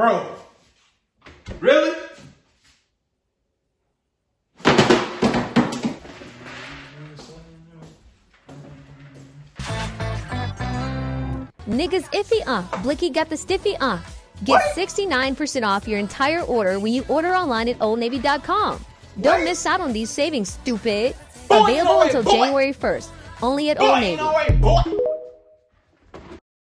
Bro. Really? Niggas iffy uh. Blicky got the stiffy uh. Get 69% off your entire order when you order online at oldnavy.com. Don't miss out on these savings, stupid. Boy, Available no until boy. January 1st. Only at Boy, Old Navy. no way.